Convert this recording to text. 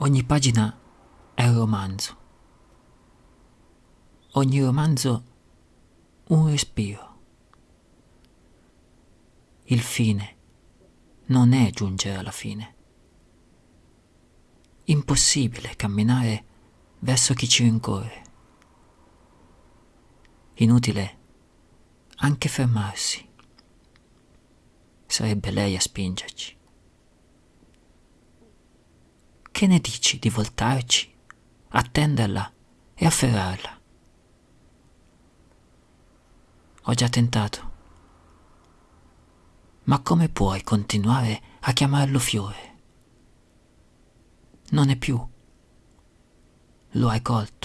Ogni pagina è un romanzo. Ogni romanzo un respiro. Il fine non è giungere alla fine. Impossibile camminare verso chi ci rincorre. Inutile anche fermarsi. Sarebbe lei a spingerci. Che ne dici di voltarci, attenderla e afferrarla? Ho già tentato. Ma come puoi continuare a chiamarlo fiore? Non è più. Lo hai colto.